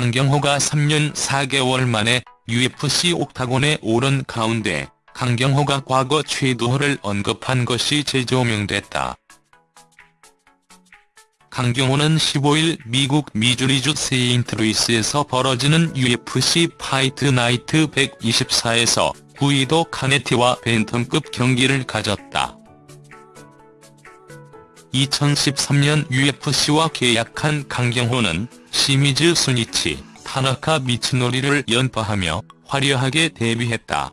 강경호가 3년 4개월 만에 UFC 옥타곤에 오른 가운데 강경호가 과거 최두호를 언급한 것이 재조명됐다. 강경호는 15일 미국 미주리주 세인트루이스에서 벌어지는 UFC Fight Night 124에서 구이도 카네티와 밴텀급 경기를 가졌다. 2013년 UFC와 계약한 강경호는 시미즈 수니치, 타나카 미츠노리를 연파하며 화려하게 데뷔했다.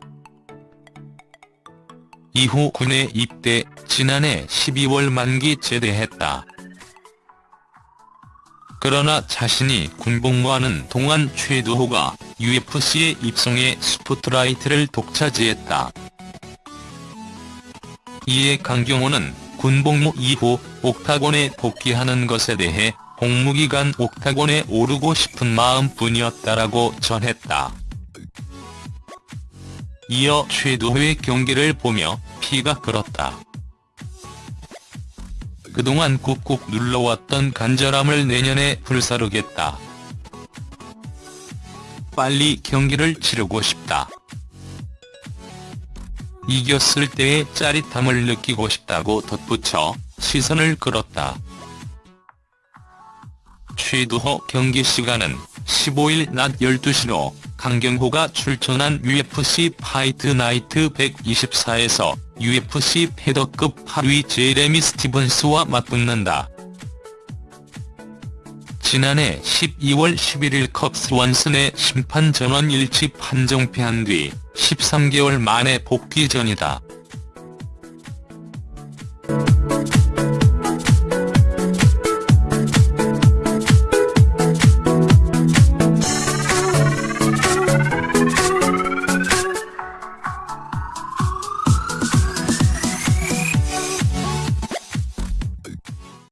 이후 군에 입대, 지난해 12월 만기 제대했다. 그러나 자신이 군복무하는 동안 최두호가 UFC에 입성해 스포트라이트를 독차지했다. 이에 강경호는 군복무 이후 옥타곤에 복귀하는 것에 대해 복무기간 옥타곤에 오르고 싶은 마음뿐이었다라고 전했다. 이어 최두호의 경기를 보며 피가 끓었다. 그동안 꾹꾹 눌러왔던 간절함을 내년에 불사르겠다. 빨리 경기를 치르고 싶다. 이겼을 때의 짜릿함을 느끼고 싶다고 덧붙여 시선을 끌었다. 최두호 경기 시간은 15일 낮 12시로 강경호가 출전한 UFC Fight Night 124에서 UFC 페더급 8위 제레미 스티븐스와 맞붙는다. 지난해 12월 11일 컵 스완슨의 심판 전원 일치 판정 패한 뒤 13개월 만에 복귀전이다.